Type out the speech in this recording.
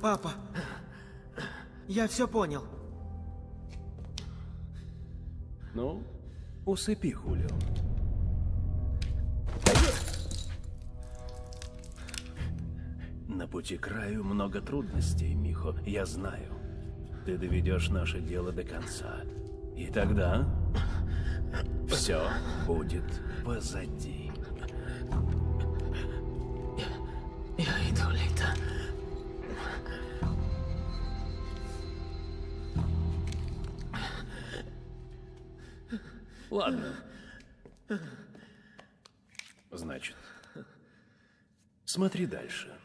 Папа, я все понял. Ну, усыпи, Хулио. На пути к краю много трудностей, Михо, я знаю. Ты доведешь наше дело до конца. И тогда все будет позади. Ладно. Значит, смотри дальше.